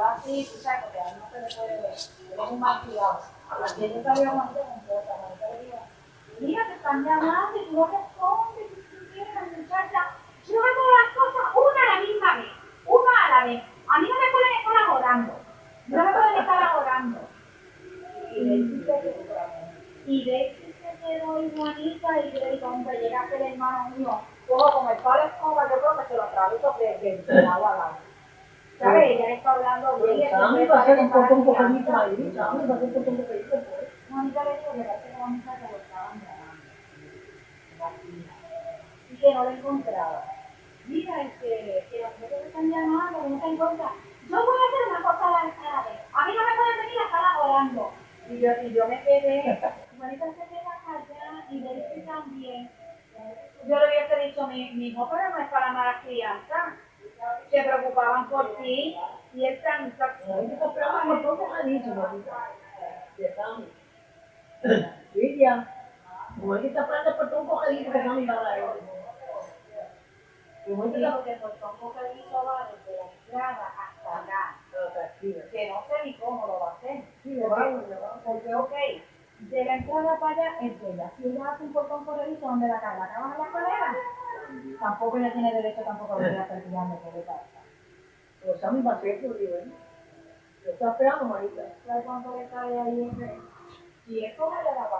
yo así, tú sabes, porque a mí no se le puede ver, eres un mal cuidado. Porque yo sabía te comporta, Marita le digo, mira, te están llamando y tú no respondes, y tú la muchacha. Yo no hago las cosas una a la misma vez, una a la vez. A mí no me pueden estar ahorrando, no me pueden estar ahorrando. Y Daisy se se quedó igualita y yo digo, hombre, llega a hermano mío, cojo con el palo escoba, yo creo que se lo atravieso de, de, de agua al agua. ¿Sabes? Ella le está hablando. Pues, Sammy va a ser un poco un ahí, Sammy va a ser un poco un pues. Juanita le dijo que parece que la muchacha lo estaban llamando. Y que no lo encontraba. Mira, este, que los que están llamando, que no se encuentra. Yo voy a hacer una cosa a la vez. A mí no me pueden venir a estar orando. Y yo, y yo me quedé. Juanita se queda callada y Daisy también. Yo le hubiese dicho, mi, mi hijo, pero no es para mala crianza. Se preocupaban por ti y él tan Ahí te compramos un montón de anillos, mamita. De Sammy. Lidia, como es que un va a dar. Digo que por poco que hizo va desde la entrada hasta acá. Que no sé ni cómo lo va a hacer. Porque, ok, de la entrada para allá es de ella. Si ella hace un portón ¿dónde la caga en la escalera? Tampoco ella tiene derecho tampoco a venir a guiando que le pasa. Pero Sammy va a ser por Dios, ¿eh? Yo estaba esperando, Marita. ¿Sabes cuánto le cae ahí? Y es como le da